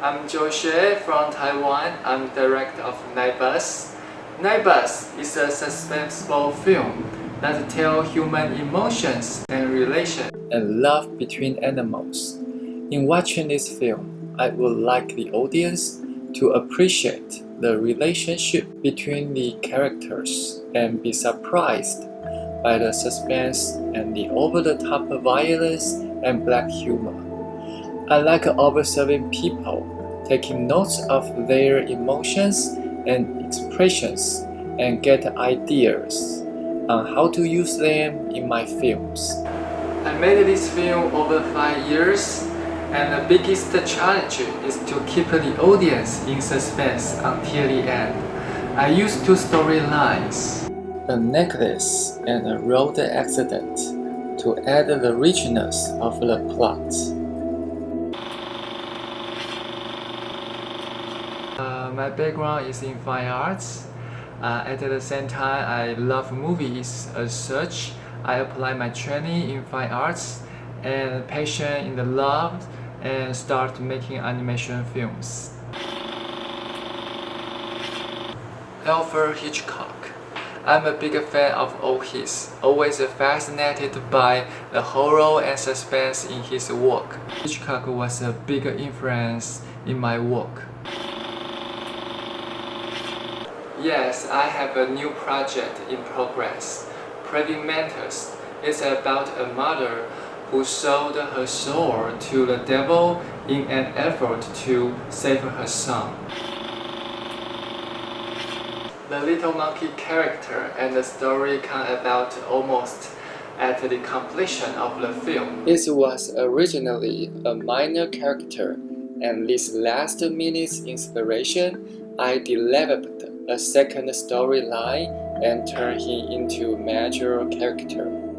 Zhou Xue from Taiwan. I'm director of Nightbus. Nightbus is a suspenseful film that tells human emotions and relations and love between animals. In watching this film, I would like the audience to appreciate the relationship between the characters and be surprised by the suspense and the over-the-top violence and black humor. I like observing people, taking notes of their emotions and expressions and get ideas on how to use them in my films. I made this film over 5 years and the biggest challenge is to keep the audience in suspense until the end. I use two storylines a necklace and a road accident to add the richness of the plot. Uh, my background is in fine arts. Uh, at the same time, I love movies as such. I apply my training in fine arts and passion in the love and start making animation films. Alfred Hitchcock I'm a big fan of all his, always fascinated by the horror and suspense in his work. Hitchcock was a big influence in my work. Yes, I have a new project in progress. Praying Mantis is about a mother who sold her soul to the devil in an effort to save her son. The little monkey character and the story come about almost at the completion of the film. It was originally a minor character, and this last minute's inspiration, I developed a second storyline and turn him into a major character.